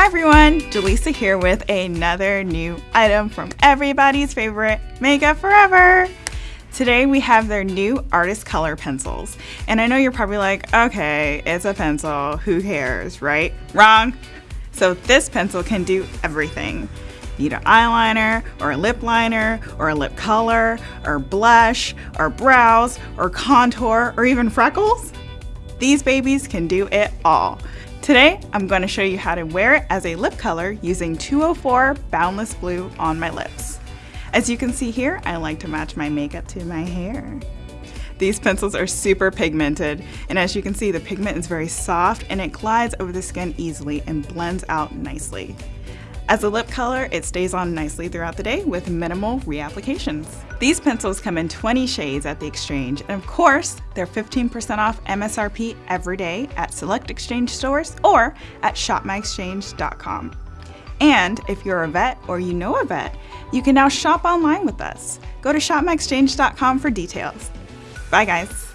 Hi everyone, Jaleesa here with another new item from everybody's favorite Makeup Forever. Today we have their new artist color pencils. And I know you're probably like, okay, it's a pencil, who cares, right? Wrong. So this pencil can do everything. Need an eyeliner, or a lip liner, or a lip color, or blush, or brows, or contour, or even freckles. These babies can do it all. Today, I'm going to show you how to wear it as a lip color using 204 Boundless Blue on my lips. As you can see here, I like to match my makeup to my hair. These pencils are super pigmented, and as you can see, the pigment is very soft and it glides over the skin easily and blends out nicely. As a lip color, it stays on nicely throughout the day with minimal reapplications. These pencils come in 20 shades at the Exchange, and of course, they're 15% off MSRP every day at select Exchange stores or at shopmyexchange.com. And if you're a vet or you know a vet, you can now shop online with us. Go to shopmyexchange.com for details. Bye guys.